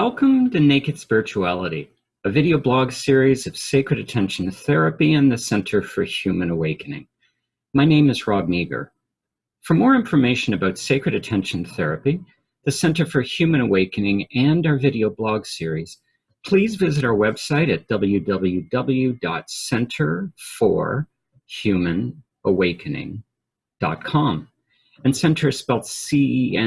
Welcome to Naked Spirituality, a video blog series of sacred attention therapy and the Center for Human Awakening. My name is Rob Meager. For more information about sacred attention therapy, the Center for Human Awakening, and our video blog series, please visit our website at www.centerforhumanawakening.com. And center is spelled C-E-N-T-E-R.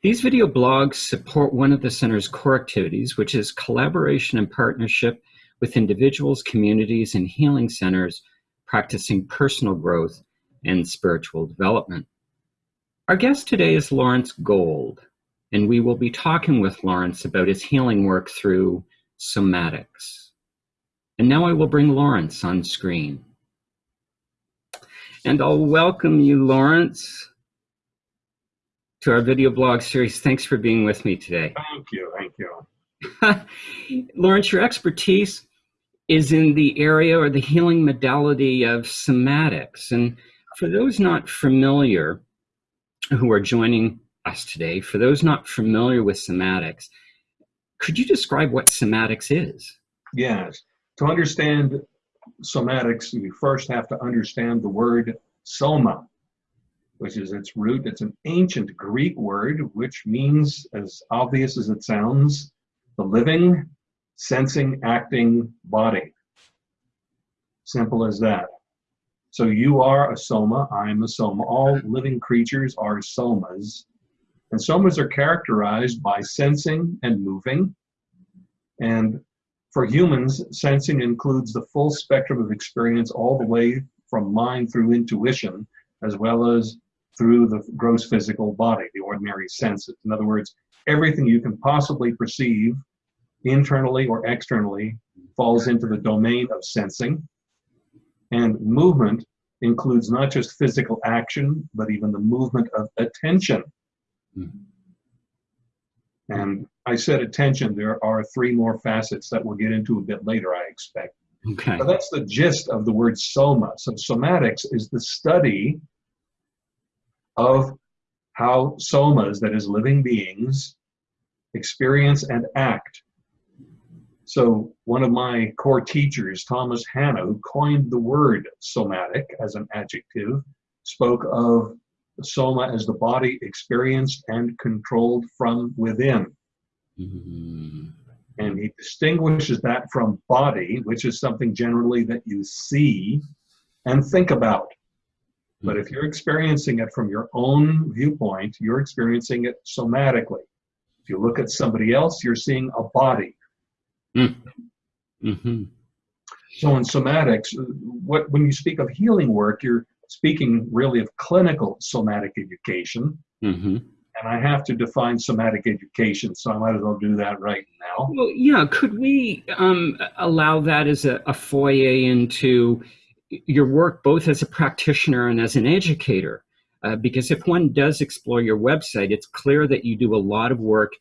These video blogs support one of the center's core activities, which is collaboration and partnership with individuals, communities, and healing centers practicing personal growth and spiritual development. Our guest today is Lawrence Gold, and we will be talking with Lawrence about his healing work through somatics. And now I will bring Lawrence on screen. And I'll welcome you, Lawrence to our video blog series. Thanks for being with me today. Thank you. Thank you. Lawrence, your expertise is in the area or the healing modality of somatics. And for those not familiar who are joining us today, for those not familiar with somatics, could you describe what somatics is? Yes. To understand somatics, you first have to understand the word soma which is its root. It's an ancient Greek word, which means, as obvious as it sounds, the living, sensing, acting body. Simple as that. So you are a soma, I'm a soma. All living creatures are somas. And somas are characterized by sensing and moving. And for humans, sensing includes the full spectrum of experience all the way from mind through intuition, as well as through the gross physical body, the ordinary senses. In other words, everything you can possibly perceive internally or externally falls into the domain of sensing. And movement includes not just physical action, but even the movement of attention. Mm -hmm. And I said attention, there are three more facets that we'll get into a bit later, I expect. Okay. But that's the gist of the word soma. So somatics is the study of how somas, that is living beings, experience and act. So one of my core teachers, Thomas Hanna, who coined the word somatic as an adjective, spoke of soma as the body experienced and controlled from within. Mm-hmm. And he distinguishes that from body, which is something generally that you see and think about. But if you're experiencing it from your own viewpoint, you're experiencing it somatically. If you look at somebody else, you're seeing a body. Mm. Mm-hmm. So in somatics, what when you speak of healing work, you're speaking really of clinical somatic education. Mm-hmm. And I have to define somatic education, so I might as well do that right now. Well, yeah, could we um, allow that as a, a foyer into your work both as a practitioner and as an educator. Uh, because if one does explore your website, it's clear that you do a lot of work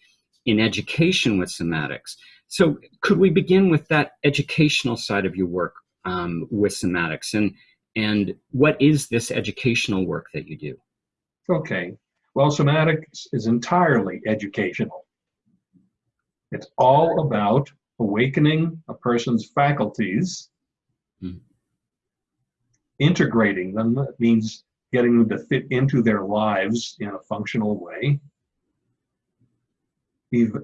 in education with somatics. So could we begin with that educational side of your work um, with somatics and, and what is this educational work that you do? Okay, well, somatics is entirely educational. It's all about awakening a person's faculties mm integrating them means getting them to fit into their lives in a functional way.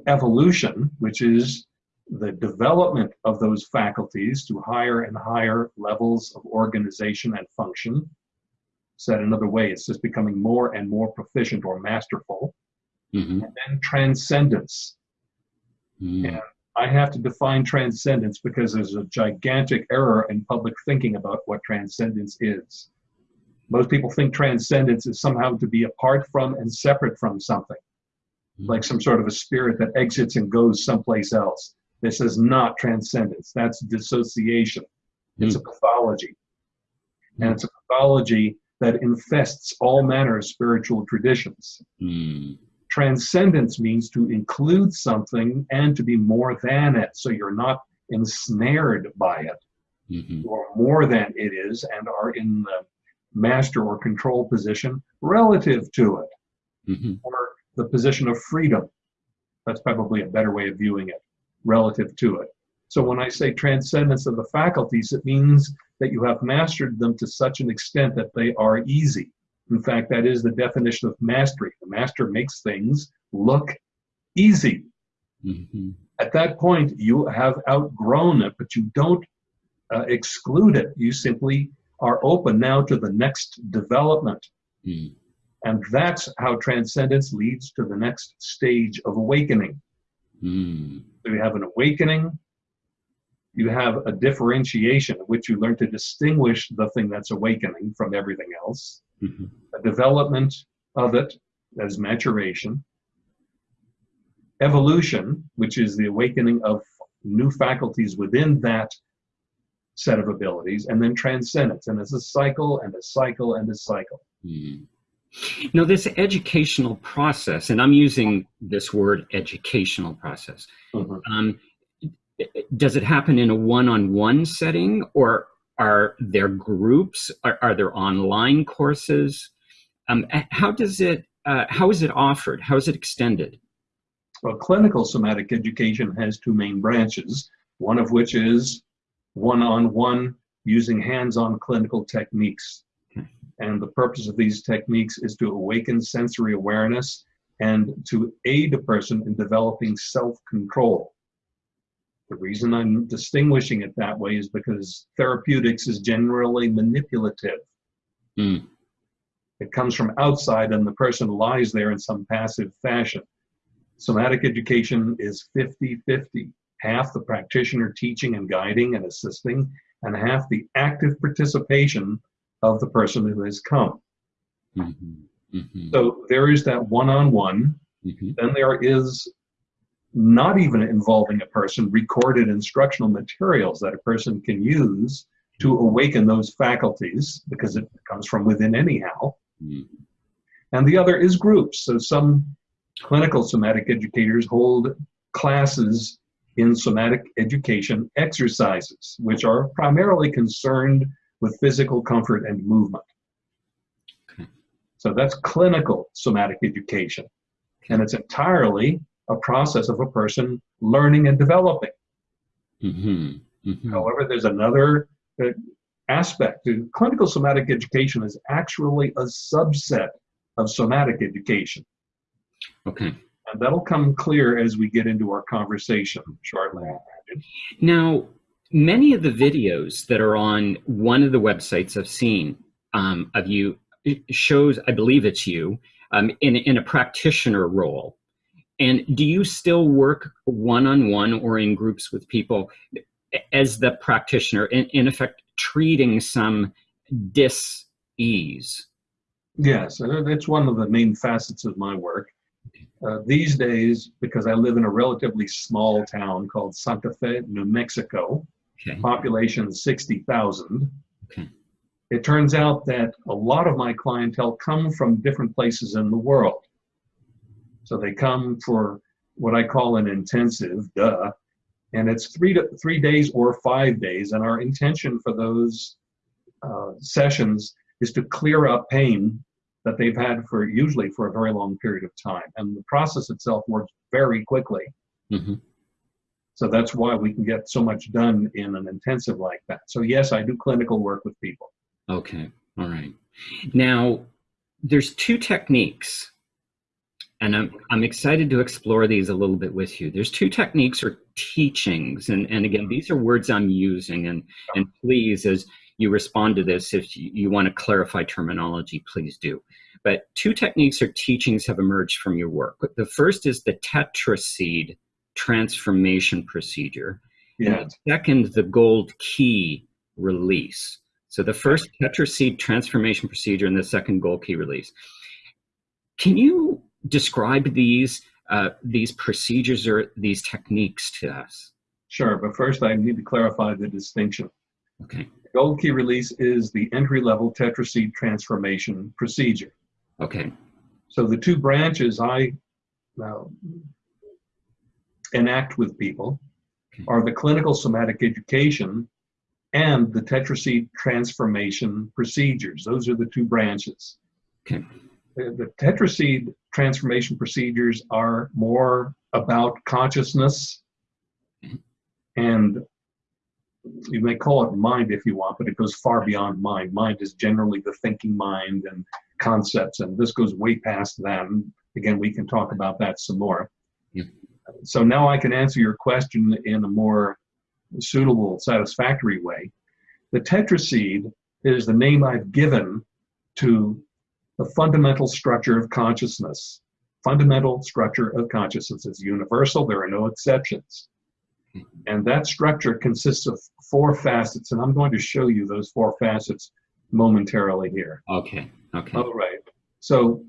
Evolution, which is the development of those faculties to higher and higher levels of organization and function. Said another way, it's just becoming more and more proficient or masterful. Mm -hmm. And then transcendence. Mm. And I have to define transcendence because there's a gigantic error in public thinking about what transcendence is. Most people think transcendence is somehow to be apart from and separate from something, mm-hmm. like some sort of a spirit that exits and goes someplace else. This is not transcendence, that's dissociation. It's a pathology. And it's a pathology that infests all manner of spiritual traditions. Mm. Transcendence means to include something and to be more than it. So you're not ensnared by it. Mm-hmm. You are more than it is and are in the master or control position relative to it. Mm-hmm. Or the position of freedom. That's probably a better way of viewing it relative to it. So when I say transcendence of the faculties, it means that you have mastered them to such an extent that they are easy. In fact, that is the definition of mastery. The master makes things look easy. Mm-hmm. At that point, you have outgrown it, but you don't uh, exclude it. You simply are open now to the next development. Mm. And that's how transcendence leads to the next stage of awakening. Mm. So you have an awakening, you have a differentiation in which you learn to distinguish the thing that's awakening from everything else, mm-hmm. a development of it as maturation, evolution, which is the awakening of new faculties within that set of abilities, and then transcendence. And it's a cycle and a cycle and a cycle. Mm. Now, this educational process, and I'm using this word educational process, mm-hmm. um, does it happen in a one on one setting or are there groups? Are, are there online courses? Um, how does it, uh, how is it offered? How is it extended? Well, clinical somatic education has two main branches, one of which is one on one using hands on clinical techniques. And the purpose of these techniques is to awaken sensory awareness and to aid a person in developing self control. The reason I'm distinguishing it that way is because therapeutics is generally manipulative. Mm. It comes from outside, and the person lies there in some passive fashion. Somatic education is 50 50 half the practitioner teaching and guiding and assisting, and half the active participation of the person who has come. Mm-hmm. Mm-hmm. So there is that one on one. Then there is not even involving a person, recorded instructional materials that a person can use to awaken those faculties because it comes from within anyhow. Mm. And the other is groups. So some clinical somatic educators hold classes in somatic education exercises, which are primarily concerned with physical comfort and movement. Okay. So that's clinical somatic education. And it's entirely a process of a person learning and developing. Mm-hmm. Mm-hmm. However, there's another uh, aspect. Clinical somatic education is actually a subset of somatic education. Okay. And that'll come clear as we get into our conversation shortly. Now, many of the videos that are on one of the websites I've seen um, of you shows, I believe it's you, um, in, in a practitioner role. And do you still work one on one or in groups with people as the practitioner, in, in effect, treating some dis ease? Yes, it's one of the main facets of my work. Uh, these days, because I live in a relatively small town called Santa Fe, New Mexico, okay. population 60,000, okay. it turns out that a lot of my clientele come from different places in the world. So they come for what I call an intensive, duh, and it's three to three days or five days. And our intention for those uh, sessions is to clear up pain that they've had for usually for a very long period of time. And the process itself works very quickly. Mm-hmm. So that's why we can get so much done in an intensive like that. So yes, I do clinical work with people. Okay. All right. Now, there's two techniques, and I'm, I'm excited to explore these a little bit with you. There's two techniques or teachings, and, and again, these are words I'm using, and, and please, as you respond to this. If you, want to clarify terminology, please do. But two techniques or teachings have emerged from your work. The first is the tetraseed transformation procedure. Yeah. And the second, the gold key release. So the first tetraseed transformation procedure and the second gold key release. Can you describe these uh, these procedures or these techniques to us? Sure, but first I need to clarify the distinction. Okay. Gold key release is the entry level tetraseed transformation procedure. Okay. So the two branches I uh, enact with people okay. are the clinical somatic education and the tetraseed transformation procedures. Those are the two branches. Okay. The, the tetraseed transformation procedures are more about consciousness and you may call it mind if you want, but it goes far beyond mind. Mind is generally the thinking mind and concepts, and this goes way past that. And again, we can talk about that some more. Yeah. So now I can answer your question in a more suitable, satisfactory way. The tetraseed is the name I've given to the fundamental structure of consciousness. Fundamental structure of consciousness is universal, there are no exceptions. Mm-hmm. And that structure consists of four facets, and I'm going to show you those four facets momentarily here. Okay, okay. All right. So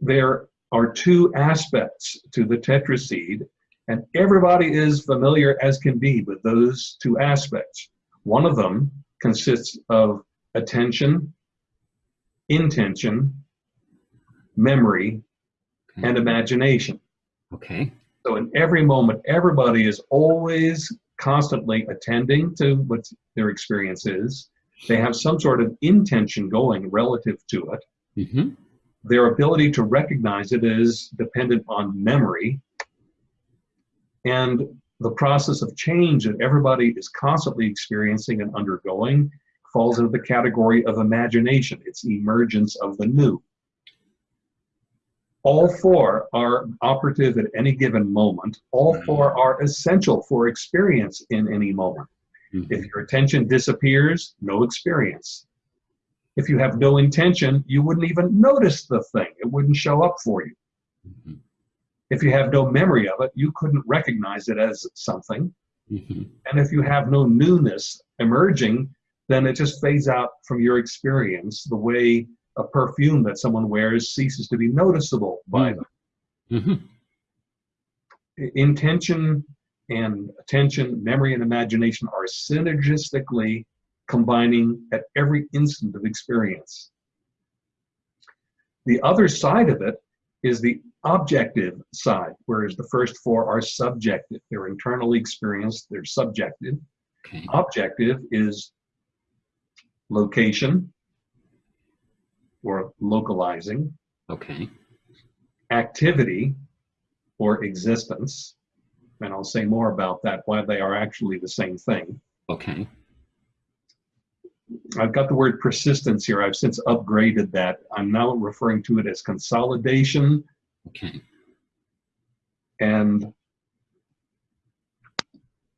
there are two aspects to the tetraseed, and everybody is familiar as can be with those two aspects. One of them consists of attention, intention, memory, okay. and imagination. Okay. So in every moment, everybody is always constantly attending to what their experience is. They have some sort of intention going relative to it. Mm-hmm. Their ability to recognize it is dependent on memory. And the process of change that everybody is constantly experiencing and undergoing falls into the category of imagination. It's emergence of the new. All four are operative at any given moment. All four are essential for experience in any moment. Mm-hmm. If your attention disappears, no experience. If you have no intention, you wouldn't even notice the thing. It wouldn't show up for you. Mm-hmm. If you have no memory of it, you couldn't recognize it as something. Mm-hmm. And if you have no newness emerging, then it just fades out from your experience the way a perfume that someone wears ceases to be noticeable by them. Mm-hmm. Intention and attention, memory and imagination are synergistically combining at every instant of experience. The other side of it is the objective side, whereas the first four are subjective. They're internally experienced, they're subjective. Okay. Objective is location or localizing, Okay. activity or existence, and I'll say more about that, why they are actually the same thing. Okay. I've got the word persistence here. I've since upgraded that. I'm now referring to it as consolidation Okay. and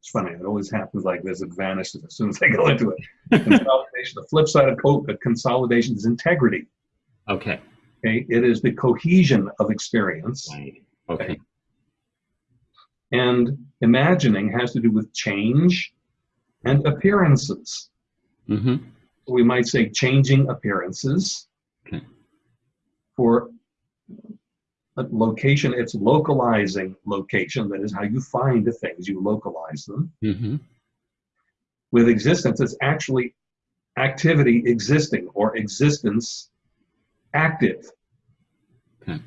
it's funny, it always happens like this. It vanishes as soon as I go into it. Consolidation, the flip side of co- uh, consolidation is integrity. Okay. Okay, it is the cohesion of experience. Right. Okay. And imagining has to do with change and appearances. Mm-hmm. We might say changing appearances. Okay. For location, it's localizing location. That is how you find the things, you localize them. Mm-hmm. With existence, it's actually activity existing or existence active. Okay.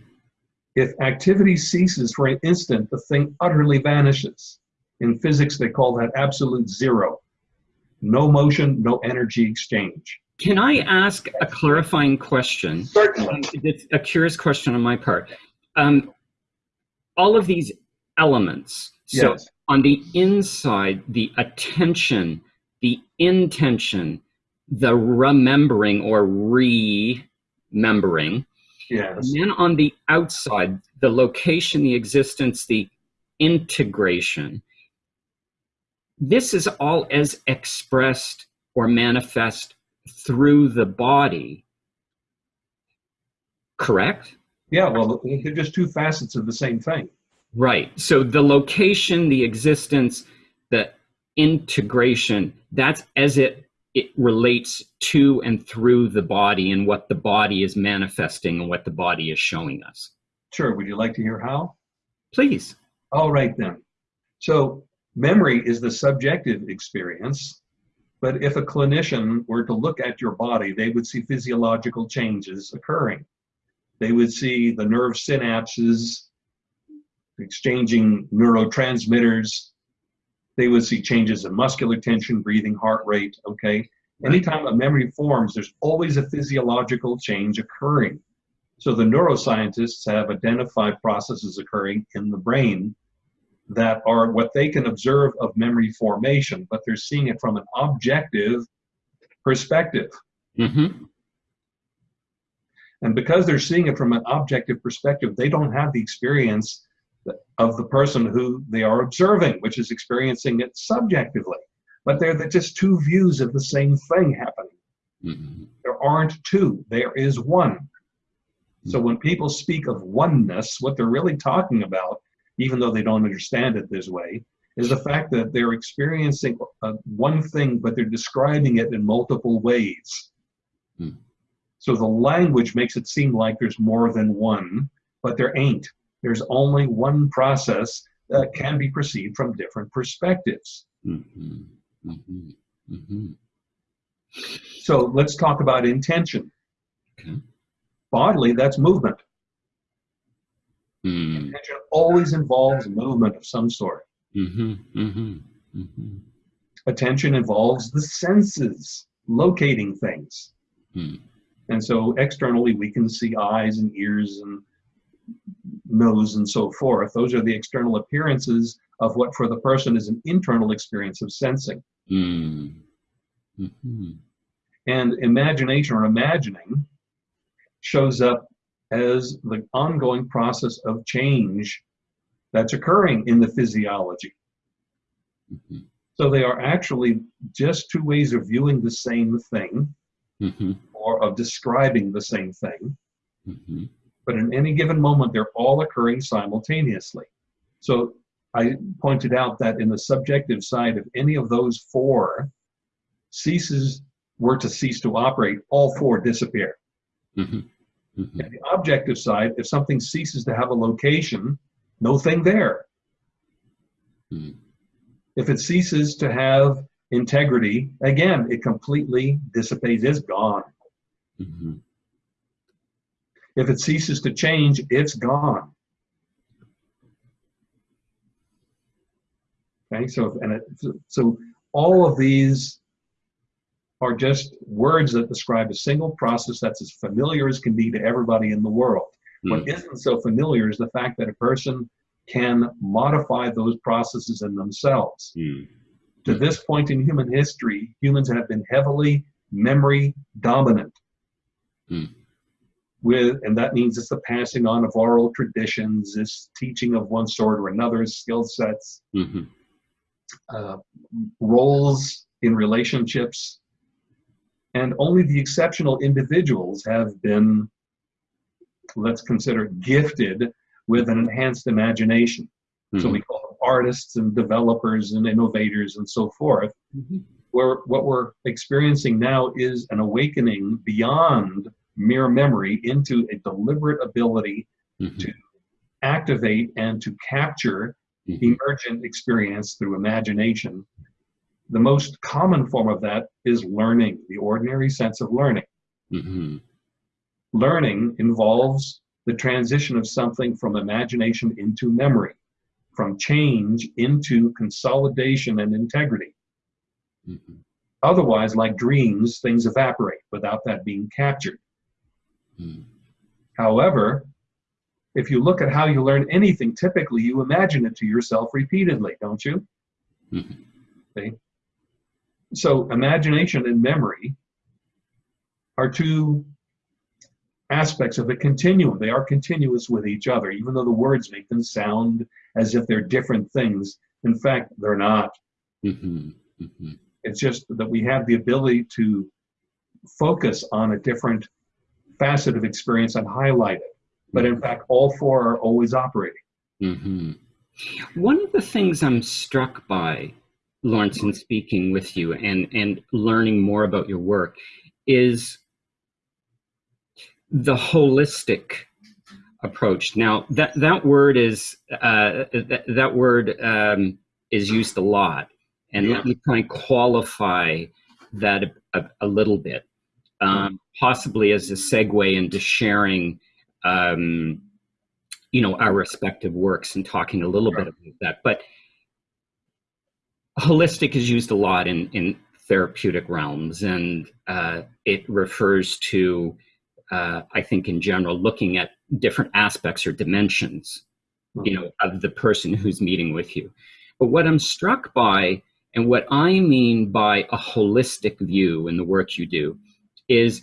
If activity ceases for an instant, the thing utterly vanishes. In physics, they call that absolute zero. No motion, no energy exchange. Can I ask a clarifying question? Certainly. It's a curious question on my part. Um, all of these elements. So Yes. on the inside, the attention, the intention, the remembering or remembering, Yes. and then on the outside, the location, the existence, the integration. This is all as expressed or manifest through the body. Correct? Yeah, well, they're just two facets of the same thing. Right. So the location, the existence, the integration, that's as it it relates to and through the body and what the body is manifesting and what the body is showing us. Sure. Would you like to hear how? Please. All right, then. So, memory is the subjective experience, but if a clinician were to look at your body, they would see physiological changes occurring. They would see the nerve synapses exchanging neurotransmitters. They would see changes in muscular tension, breathing, heart rate. Okay. Anytime a memory forms, there's always a physiological change occurring. So the neuroscientists have identified processes occurring in the brain that are what they can observe of memory formation, but they're seeing it from an objective perspective. Mm-hmm. And because they're seeing it from an objective perspective, they don't have the experience of the person who they are observing, which is experiencing it subjectively. But they're just two views of the same thing happening. Mm-hmm. There aren't two, there is one. So when people speak of oneness, what they're really talking about, even though they don't understand it this way, is the fact that they're experiencing uh, one thing, but they're describing it in multiple ways. Hmm. So the language makes it seem like there's more than one, but there ain't. There's only one process that can be perceived from different perspectives. Mm-hmm. Mm-hmm. Mm-hmm. So let's talk about intention. Okay. Bodily, that's movement. Mm. Intention always involves movement of some sort. Mm-hmm. Mm-hmm. Mm-hmm. Attention involves the senses, locating things. Mm. And so externally, we can see eyes and ears and nose and so forth. Those are the external appearances of what for the person is an internal experience of sensing. Mm. Mm-hmm. And imagination or imagining shows up as the ongoing process of change that's occurring in the physiology. Mm-hmm. So they are actually just two ways of viewing the same thing Mm-hmm. Or of describing the same thing. Mm-hmm. But in any given moment, they're all occurring simultaneously. So I pointed out that in the subjective side, if any of those four ceases were to cease to operate, all four disappear. Mm-hmm. Mm-hmm. And the objective side, if something ceases to have a location, no thing there. Mm. If it ceases to have integrity, again, it completely dissipates, it's gone. Mm-hmm. If it ceases to change, it's gone. Okay, so and it, so all of these are just words that describe a single process that's as familiar as can be to everybody in the world. What Mm. isn't so familiar is the fact that a person can modify those processes in themselves. Mm. To this point in human history, humans have been heavily memory dominant. Hmm. With, and that means it's the passing on of oral traditions, this teaching of one sort or another, skill sets, Mm-hmm. uh, roles in relationships. And only the exceptional individuals have been, let's consider, gifted with an enhanced imagination. So we call them artists and developers and innovators and so forth. Mm-hmm. Where what we're experiencing now is an awakening beyond mere memory into a deliberate ability Mm-hmm. to activate and to capture Mm-hmm. emergent experience through imagination. The most common form of that is learning, the ordinary sense of learning. Mm-hmm. Learning involves the transition of something from imagination into memory, from change into consolidation and integrity. Mm-hmm. Otherwise, like dreams, things evaporate without that being captured. Mm. However, if you look at how you learn anything, typically you imagine it to yourself repeatedly, don't you? Mhm. See? So, imagination and memory are two aspects of a continuum. They are continuous with each other, even though the words make them sound as if they're different things. In fact, they're not. Mm-hmm. Mm-hmm. It's just that we have the ability to focus on a different facet of experience and highlight it. But in fact, all four are always operating. Mm-hmm. One of the things I'm struck by, Lawrence, in speaking with you and, and learning more about your work is the holistic approach. Now, that, that word is uh, that, that word um, is used a lot, and Yeah. let me try and qualify that a, a, a little bit, um, possibly as a segue into sharing um, you know our respective works and talking a little Sure. bit about that but holistic is used a lot in in therapeutic realms and uh, it refers to uh, I think in general, looking at different aspects or dimensions, you know, of the person who's meeting with you. But what I'm struck by, and what I mean by a holistic view in the work you do, is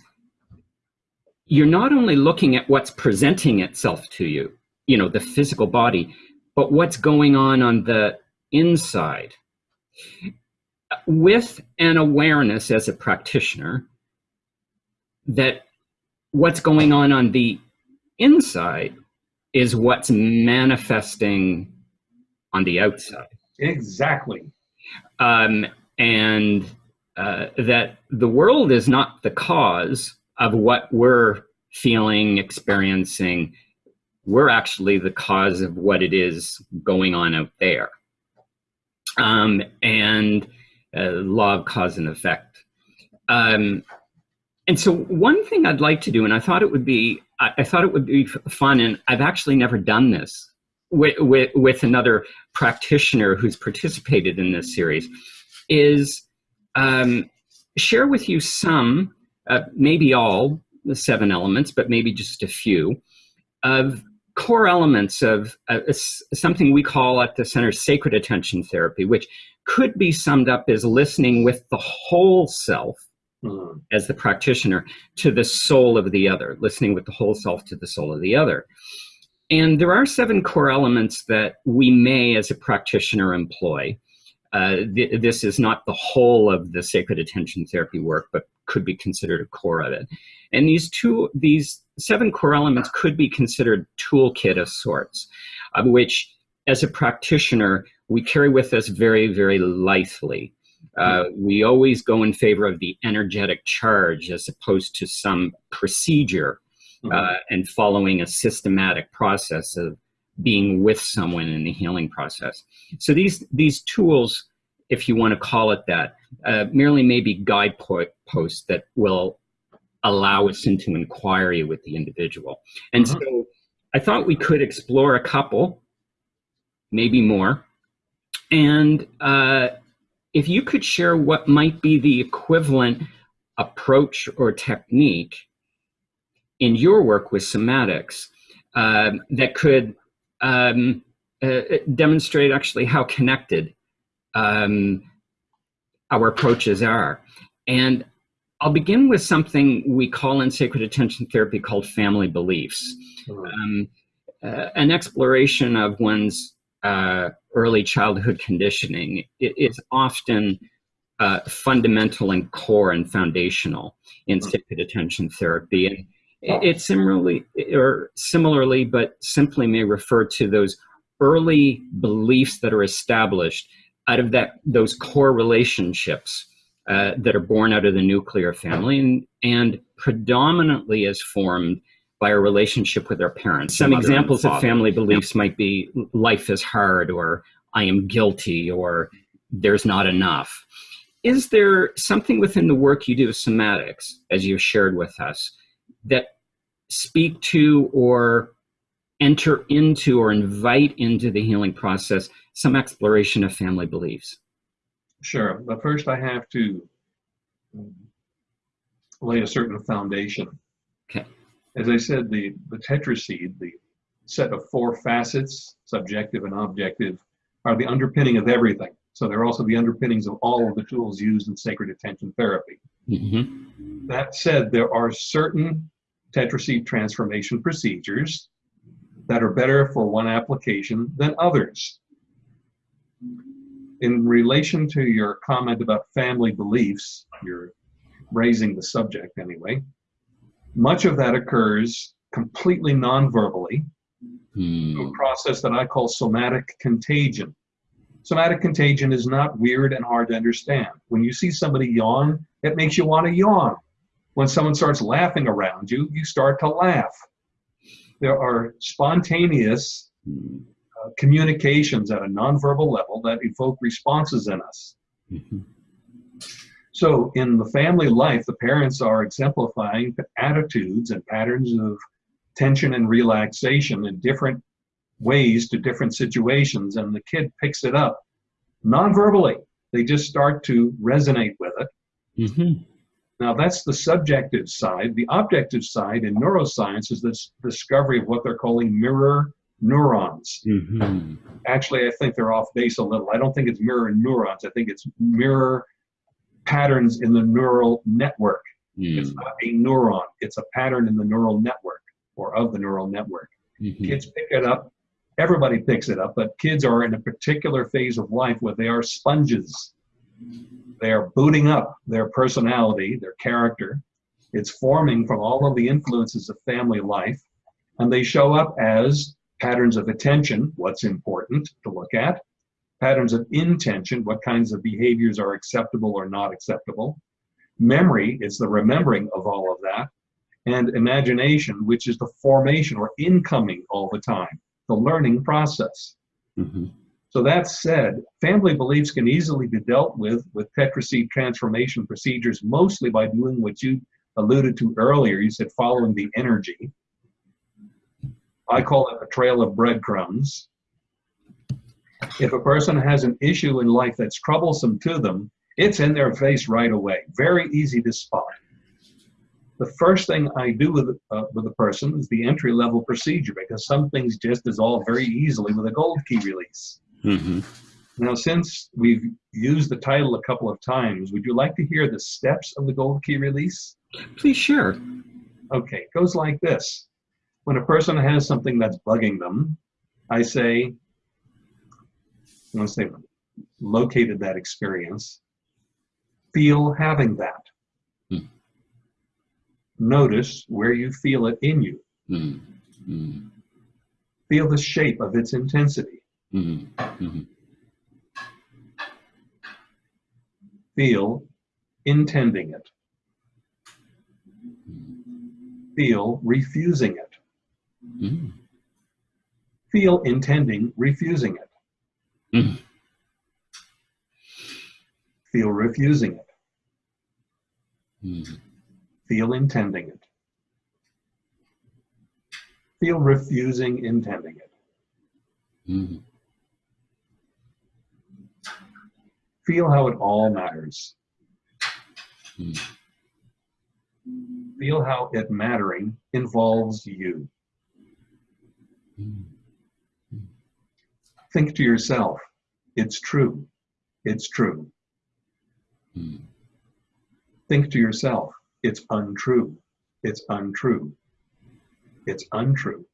you're not only looking at what's presenting itself to you, you know, the physical body, but what's going on on the inside. With an awareness as a practitioner that what's going on on the inside is what's manifesting on the outside. Exactly. Um, and uh, that the world is not the cause of what we're feeling, experiencing. We're actually the cause of what it is going on out there. Um, and uh, law of cause and effect. Um, and so one thing I'd like to do, and I thought it would be, I, I thought it would be fun, and I've actually never done this with, with, with another practitioner who's participated in this series, is um, share with you some, uh, maybe all the seven elements, but maybe just a few, of core elements of uh, something we call at the center sacred attention therapy, which could be summed up as listening with the whole self mm. as the practitioner to the soul of the other, listening with the whole self to the soul of the other. And there are seven core elements that we may, as a practitioner, employ. Uh, th this is not the whole of the sacred attention therapy work, but could be considered a core of it. And these two, these seven core elements could be considered toolkit of sorts, of which, as a practitioner, we carry with us very, very lithely. Uh, we always go in favor of the energetic charge as opposed to some procedure uh, mm-hmm. and following a systematic process of being with someone in the healing process. So these these tools, if you want to call it that, uh, merely maybe guideposts that will allow us into inquiry with the individual. And mm-hmm. so I thought we could explore a couple, maybe more. And uh, if you could share what might be the equivalent approach or technique in your work with somatics uh, that could um, uh, demonstrate actually how connected um, our approaches are. And I'll begin with something we call in sacred attention therapy called family beliefs. Um, uh, an exploration of one's uh, early childhood conditioning is often uh, fundamental and core and foundational in sacred attention therapy. And it similarly, or similarly, but simply may refer to those early beliefs that are established out of that those core relationships uh, that are born out of the nuclear family and, and predominantly is formed by a relationship with our parents. Some examples of family beliefs might be life is hard or I am guilty or there's not enough. Is there something within the work you do with somatics, as you've shared with us, that speak to or enter into or invite into the healing process some exploration of family beliefs? Sure, but first I have to lay a certain foundation. Okay. As I said, the, the tetraseed, the set of four facets, subjective and objective, are the underpinning of everything. So they're also the underpinnings of all of the tools used in sacred attention therapy. Mm-hmm. That said, there are certain tetraseed transformation procedures that are better for one application than others. In relation to your comment about family beliefs, you're raising the subject anyway, much of that occurs completely non-verbally, hmm. a process that I call somatic contagion. Somatic contagion is not weird and hard to understand. When you see somebody yawn, it makes you want to yawn. When someone starts laughing around you, you start to laugh. There are spontaneous uh, communications at a nonverbal level that evoke responses in us. Mm-hmm. So, in the family life, the parents are exemplifying attitudes and patterns of tension and relaxation in different ways to different situations, and the kid picks it up non verbally. They just start to resonate with it. Mm-hmm. Now, that's the subjective side. The objective side in neuroscience is this discovery of what they're calling mirror neurons. Mhm. Actually, I think they're off base a little. I don't think it's mirror neurons. I think it's mirror patterns in the neural network. It's Mm. not a neuron, it's a pattern in the neural network or of the neural network. Mhm. Kids pick it up. Everybody picks it up, but kids are in a particular phase of life where they are sponges. They are booting up their personality, their character. It's forming from all of the influences of family life, and they show up as patterns of attention, what's important to look at, patterns of intention, what kinds of behaviors are acceptable or not acceptable. Memory is the remembering of all of that, and imagination, which is the formation or incoming all the time, the learning process. Mhm. So that said, family beliefs can easily be dealt with with tetraseed transformation procedures, mostly by doing what you alluded to earlier. You said following the energy. I call it a trail of breadcrumbs. If a person has an issue in life that's troublesome to them, it's in their face right away. Very easy to spot. The first thing I do with, uh, with a person is the entry level procedure because some things just dissolve very easily with a gold key release. Mhm. Now, since we've used the title a couple of times, would you like to hear the steps of the gold key release? Please share. Okay, it goes like this. When a person has something that's bugging them, I say, once they've located that experience, feel having that. Hmm. Notice where you feel it in you. Mm. Mm. Feel the shape of its intensity. Mhm. Mhm. Feel intending it. Feel refusing it. Mm. Feel intending refusing it. Mm. Feel refusing it. Mm. Feel intending it. Feel refusing intending it. Mm. Feel how it all matters. Mm. Feel how it mattering involves you. Mm. Think to yourself, it's true. It's true. Mm. Think to yourself, it's untrue. It's untrue. It's untrue.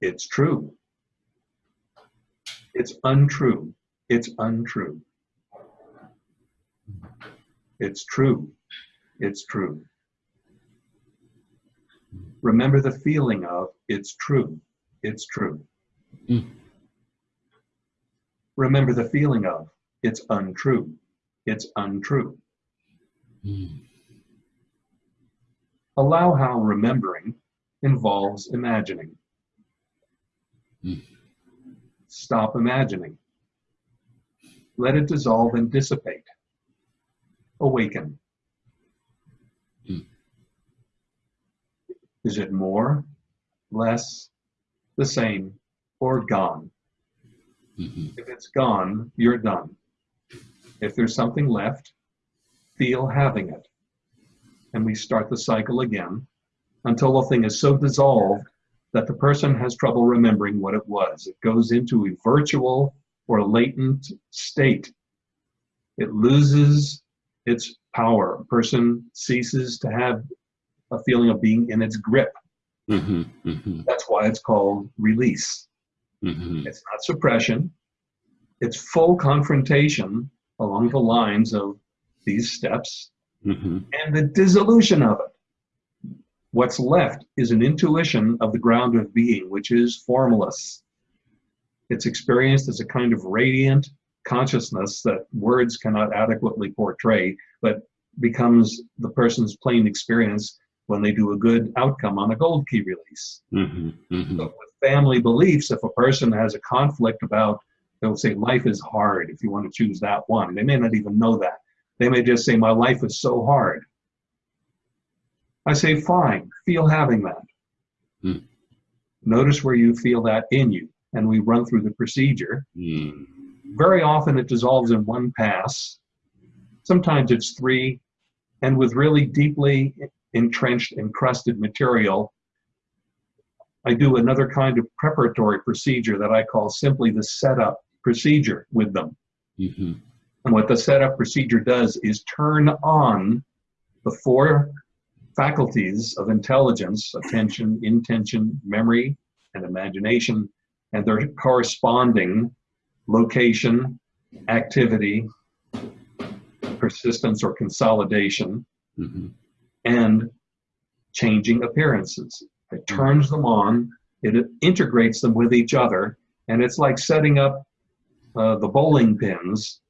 It's true. It's untrue. It's untrue. It's true. It's true. Remember the feeling of it's true. It's true. Mm. Remember the feeling of it's untrue. It's untrue. Mm. Allow how remembering involves imagining. Mm. Stop imagining. Let it dissolve and dissipate. Awaken. Mm. Is it more, less, the same, or gone? Mhm. If it's gone, you're done. If there's something left, feel having it. And we start the cycle again until the thing is so dissolved that the person has trouble remembering what it was. It goes into a virtual or latent state. It loses its power. A person ceases to have a feeling of being in its grip. Mhm. Mhm. That's why it's called release. Mhm. It's not suppression. It's full confrontation along the lines of these steps Mhm. and the dissolution of it. What's left is an intuition of the ground of being, which is formless. It's experienced as a kind of radiant consciousness that words cannot adequately portray, but becomes the person's plain experience when they do a good outcome on a gold key release. Mhm. Mhm. So with family beliefs, if a person has a conflict about, they'll say life is hard, if you want to choose that one. They may not even know that. They may just say, my life is so hard. I say, fine, feel having that. Hmm. Notice where you feel that in you. And we run through the procedure. Mm. Very often it dissolves in one pass. Sometimes it's three, and with really deeply entrenched, encrusted material, I do another kind of preparatory procedure that I call simply the setup procedure with them. Mm-hmm. And what the setup procedure does is turn on the four faculties of intelligence attention, intention, memory, and imagination and their corresponding location, activity, persistence or consolidation, mm-hmm. and changing appearances. It turns them on, it integrates them with each other, and it's like setting up uh, the bowling pins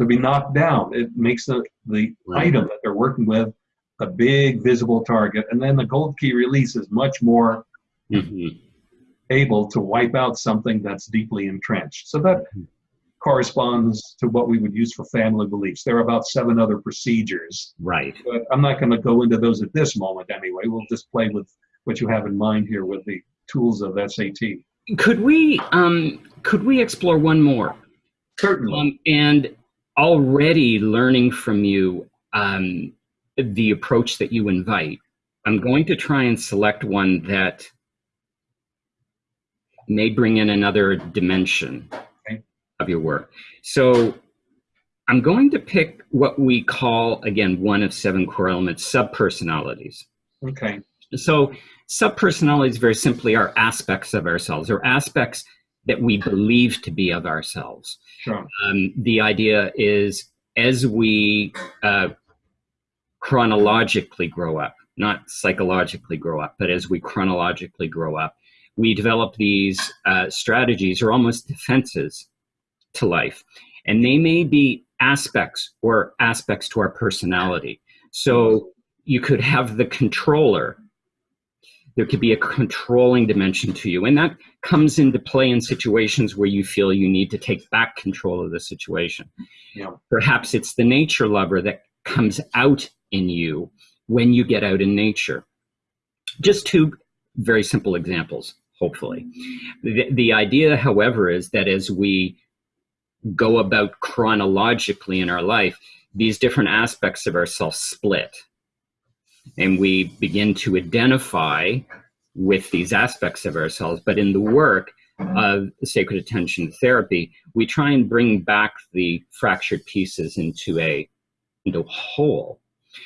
to be knocked down. It makes the, the right. item that they're working with a big visible target, and then the gold key release is much more mm-hmm. able to wipe out something that's deeply entrenched. So that mm-hmm. corresponds to what we would use for family beliefs. There are about seven other procedures. Right. But I'm not going to go into those at this moment anyway. We'll just play with what you have in mind here with the tools of SAT. Could we um, could we explore one more? Certainly. Um, and already learning from you um, the approach that you invite, I'm going to try and select one that may bring in another dimension okay. of your work. So I'm going to pick what we call, again, one of seven core elements, subpersonalities. Okay. So subpersonalities very simply are aspects of ourselves or aspects that we believe to be of ourselves. Sure. Um, the idea is as we uh, chronologically grow up, not psychologically grow up, but as we chronologically grow up, we develop these uh, strategies or almost defenses to life. And they may be aspects or aspects to our personality. So you could have the controller. There could be a controlling dimension to you. And that comes into play in situations where you feel you need to take back control of the situation. Yeah. Perhaps it's the nature lover that comes out in you when you get out in nature. Just two very simple examples hopefully. The, the idea, however, is that as we go about chronologically in our life, these different aspects of ourselves split. And we begin to identify with these aspects of ourselves. But in the work of sacred attention therapy, we try and bring back the fractured pieces into a into a whole.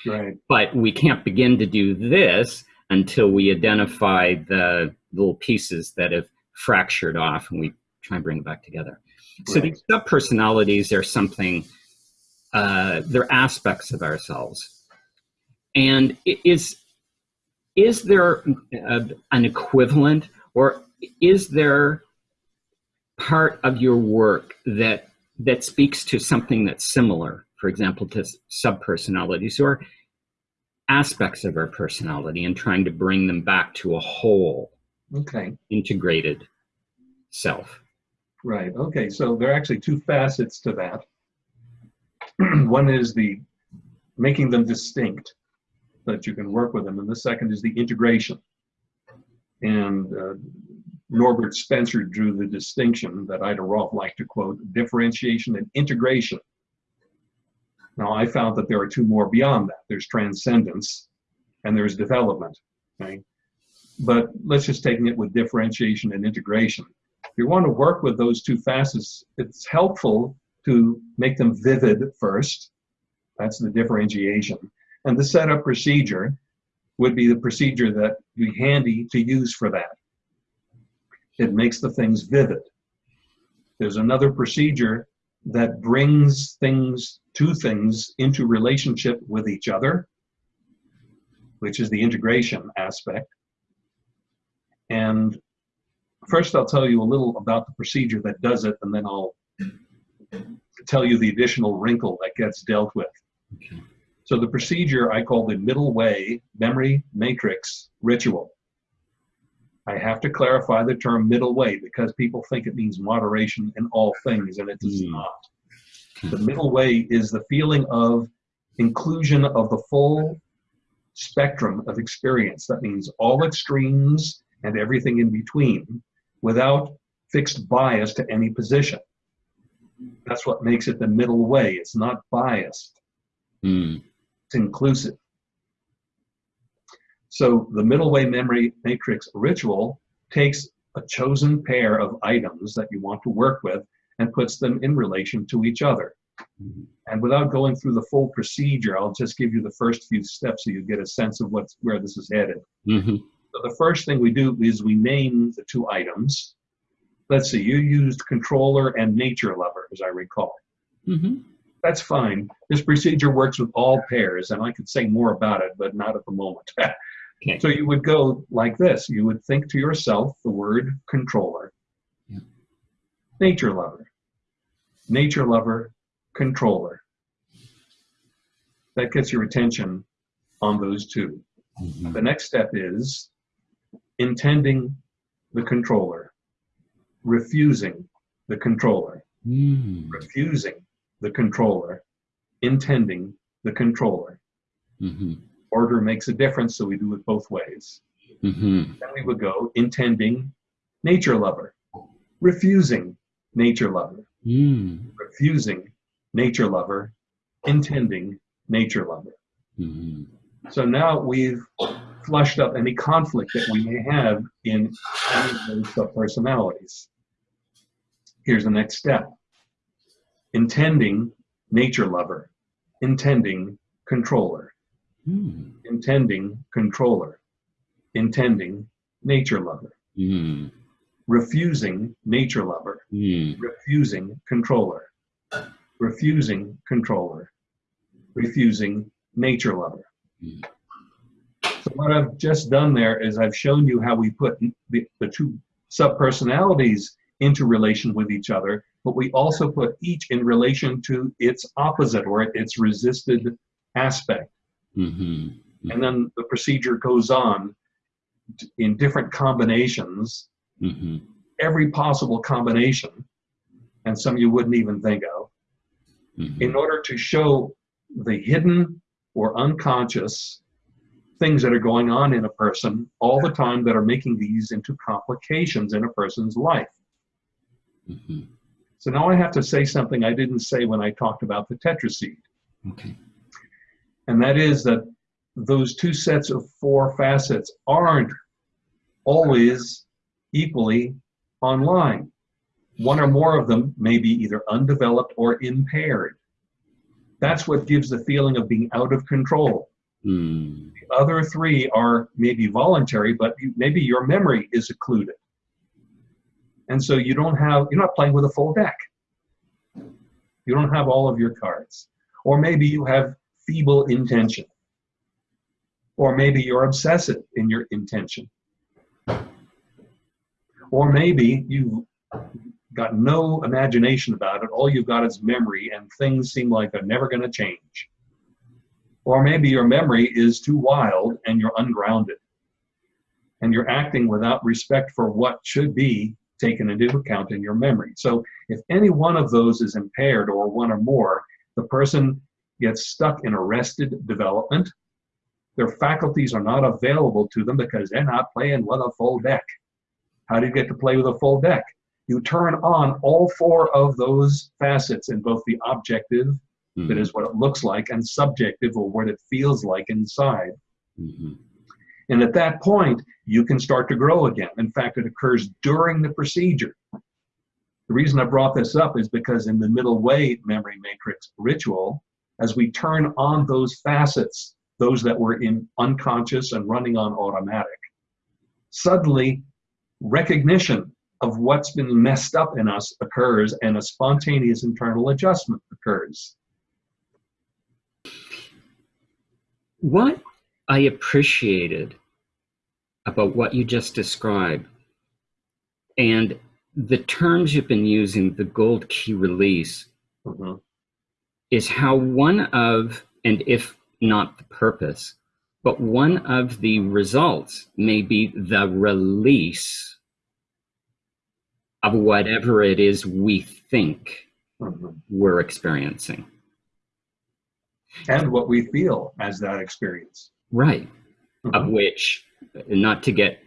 Right. But we can't begin to do this until we identify the little pieces that have fractured off and we try and bring it back together. Right. So these subpersonalities are something, uh, they're aspects of ourselves. And is, is there a, an equivalent or is there part of your work that that speaks to something that's similar, for example, to subpersonalities or aspects of our personality and trying to bring them back to a whole okay. integrated self? Right. Okay. So there are actually two facets to that. One is the making them distinct that you can work with them and the second is the integration and uh, Herbert Spencer drew the distinction that Ida Rolf liked to quote differentiation and integration now, I found that there are two more beyond that. There's transcendence and there's development. Okay? But let's just take it with differentiation and integration. If you want to work with those two facets, it's helpful to make them vivid first. That's the differentiation. And the setup procedure would be the procedure that would be handy to use for that. It makes the things vivid. There's another procedure that brings things, two things, into relationship with each other, which is the integration aspect. And first, I'll tell you a little about the procedure that does it, and then I'll tell you the additional wrinkle that gets dealt with. Okay. So, the procedure I call the middle way memory matrix ritual. I have to clarify the term middle way because people think it means moderation in all things, and it does mm. not. The middle way is the feeling of inclusion of the full spectrum of experience. That means all extremes and everything in between without fixed bias to any position. That's what makes it the middle way. It's not biased. Mm. It's inclusive. So the middle way memory matrix ritual takes a chosen pair of items that you want to work with and puts them in relation to each other. Mhm. And without going through the full procedure, I'll just give you the first few steps so you get a sense of what's where this is headed. Mhm. So the first thing we do is we name the two items. Let's see, you used controller and nature lover, as I recall. Mhm. That's fine. This procedure works with all pairs, and I could say more about it, but not at the moment. Okay. so you would go like this. You would think to yourself the word controller, Yeah. nature lover, nature lover, controller. That gets your attention on those two. Mhm. The next step is intending the controller, refusing the controller, Mm. refusing the controller, intending the controller. Mhm. Order makes a difference, so we do it both ways. Mhm. Then we would go intending nature lover, refusing nature lover, Mm. refusing nature lover, intending nature lover. Mhm. So now we've flushed up any conflict that we may have in any of those subpersonalities. Here's the next step. Intending nature lover, intending controller, Mm. intending controller, intending nature lover, Mm. refusing nature lover, Mm. refusing controller, refusing controller, refusing nature lover. Mm. So what I've just done there is I've shown you how we put the, the two subpersonalities into relation with each other, but we also put each in relation to its opposite or its resisted aspect. Mhm. And then the procedure goes on in different combinations, Mhm. every possible combination, and some you wouldn't even think of, Mhm. in order to show the hidden or unconscious things that are going on in a person all the time that are making these into complications in a person's life. Mhm. So now I have to say something I didn't say when I talked about the tetraseed, Okay. and that is that those two sets of four facets aren't always equally online. One or more of them may be either undeveloped or impaired. That's what gives the feeling of being out of control. Mm. The other three are maybe voluntary, but maybe your memory is occluded. And so you don't have, you're not playing with a full deck. You don't have all of your cards. Or maybe you have feeble intention. Or maybe you're obsessive in your intention. Or maybe you've got no imagination about it. All you've got is memory, and things seem like they're never going to change. Or maybe your memory is too wild and you're ungrounded. And you're acting without respect for what should be taken into account in your memory. So if any one of those is impaired or one or more, the person gets stuck in arrested development. Their faculties are not available to them because they're not playing with a full deck. How do you get to play with a full deck? You turn on all four of those facets in both the objective, that Mhm. is what it looks like, and subjective, or what it feels like inside. Mhm. And at that point, you can start to grow again. In fact, it occurs during the procedure. The reason I brought this up is because in the middle way memory matrix ritual, as we turn on those facets, those that were in unconscious and running on automatic, suddenly recognition of what's been messed up in us occurs and a spontaneous internal adjustment occurs. What I appreciated about what you just described and the terms you've been using, the gold key release, Mhm. is how one of, and if not the purpose, but one of the results may be the release of whatever it is we think Mhm. we're experiencing. And what we feel as that experience. Right. Of Mhm. which, not to get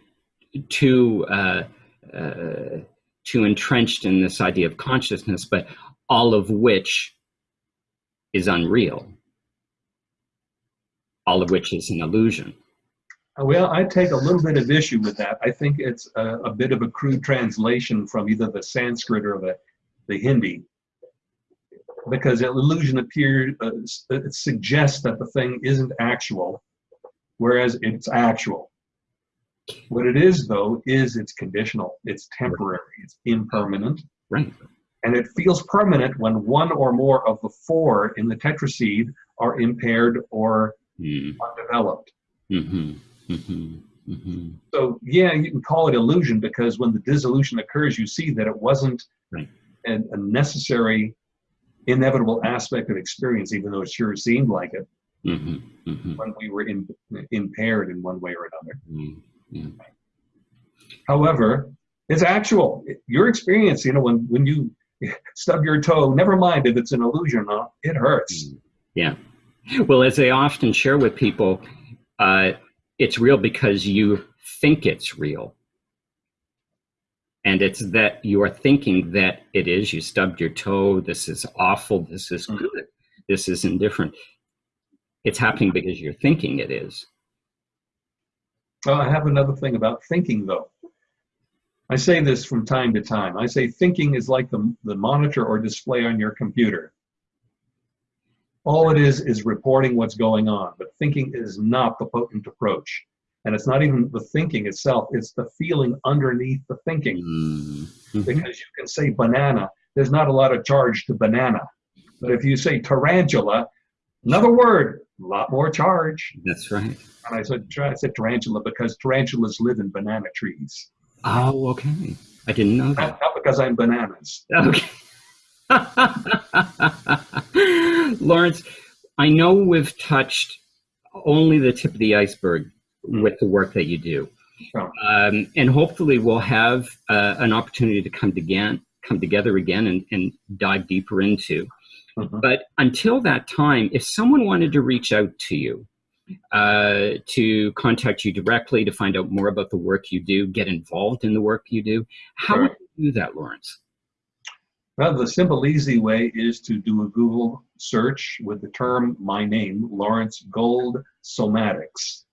too uh, uh, too entrenched in this idea of consciousness, but all of which is unreal, all of which is an illusion. Well, I take a little bit of issue with that. I think it's a, a bit of a crude translation from either the Sanskrit or the, the Hindi, because an illusion appears, uh, suggests that the thing isn't actual, whereas it's actual. What it is, though, is it's conditional, it's temporary, it's impermanent, Right. and it feels permanent when one or more of the four in the tetraseed are impaired or Mm, undeveloped. mhm, mhm, mhm. So yeah, you can call it illusion because when the dissolution occurs, you see that it wasn't Right. an, a necessary, inevitable aspect of experience, even though it sure seemed like it Mhm, mhm, when we were in, impaired in one way or another. mhm. Yeah. However, it's actual. Your experience, you know, when when you stub your toe, never mind if it's an illusion or not, it hurts. Yeah. Well, as I often share with people, uh, it's real because you think it's real. And it's that you are thinking that it is. You stubbed your toe. This is awful. This is Mhm. good. This is indifferent. It's happening because you're thinking it is. Well, I have another thing about thinking, though. I say this from time to time. I say thinking is like the, the monitor or display on your computer. All it is is reporting what's going on, but thinking is not the potent approach. And it's not even the thinking itself, it's the feeling underneath the thinking. Mm, mhm. Because you can say banana, there's not a lot of charge to banana. But if you say tarantula, another word, a lot more charge. That's right. And I said, I said tarantula because tarantulas live in banana trees. Oh, okay. I didn't know that. Not, not because I'm bananas. Okay. Lawrence, I know we've touched only the tip of the iceberg with the work that you do. Sure. Um, and hopefully we'll have uh, an opportunity to come again, come together again and, and dive deeper into. Mhm. But until that time, if someone wanted to reach out to you, uh, to contact you directly to find out more about the work you do, get involved in the work you do, how would you do that, Lawrence? Well, the simple, easy way is to do a Google search with the term my name, Lawrence Gold Somatics.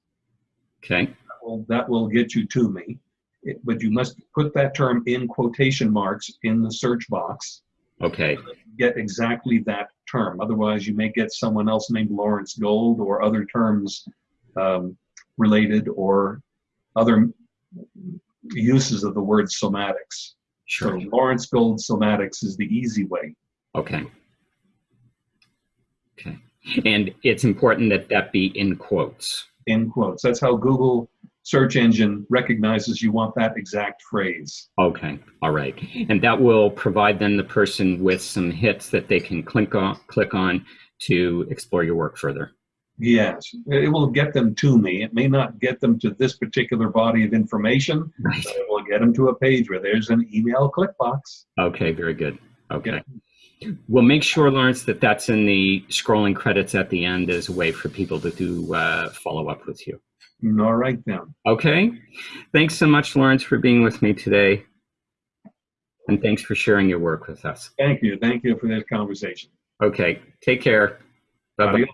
Okay. Well, that will get you to me. It- but you must put that term in quotation marks in the search box. Okay. Get exactly that term. Otherwise, you may get someone else named Lawrence Gold or other terms um, related or other uses of the word somatics. So Sure. Lawrence Gold Somatics is the easy way. Okay. Okay. And it's important that that be in quotes. in quotes. That's how Google search engine recognizes you want that exact phrase. Okay. All right. And that will provide then the person with some hits that they can click on, click on to explore your work further. Yes, it will get them to me. It may not get them to this particular body of information, Right. but it will get them to a page where there's an email click box. Okay. Very good. Okay. We'll make sure, Lawrence, that that's in the scrolling credits at the end as a way for people to do uh, follow up with you. All right then. Okay. Thanks so much, Lawrence, for being with me today. And thanks for sharing your work with us. Thank you. Thank you for this conversation. Okay. Take care. Bye bye. Adios.